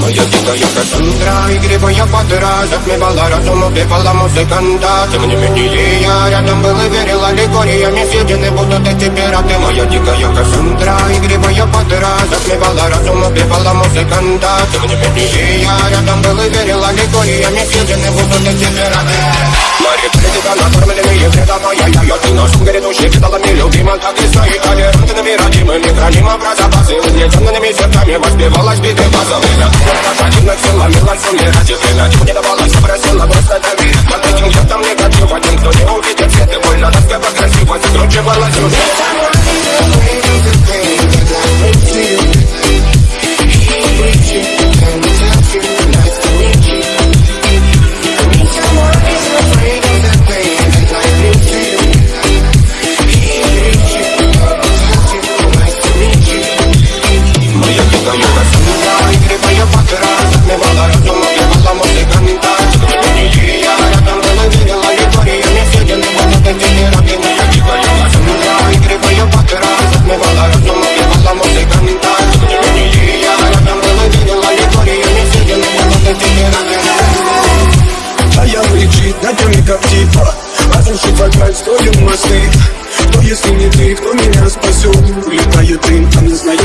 Моя дикая Кассандра, игривая подра Затмевала разум, убивала музыканта Тем не менее я рядом был и верила Лигориями съедены будут эти пираты. Моя дикая Кассандра, игривая подра Затмевала разум, убивала музыканта Тем не менее я рядом был и верила Лигориями съедены будут эти пираты. Мои критика накормленные вредом Моя я, ты носом грядущий Кидалами любима, так и стоит Толерантными, родимыми, хранимо про запасы Угнетенными сердцами воспевалась биты базовыми свет и больно Насколько красиво закручивалась Разрушить вокаль, строим мосты Кто если не ты, кто меня спасет? Улетает дым, а не знает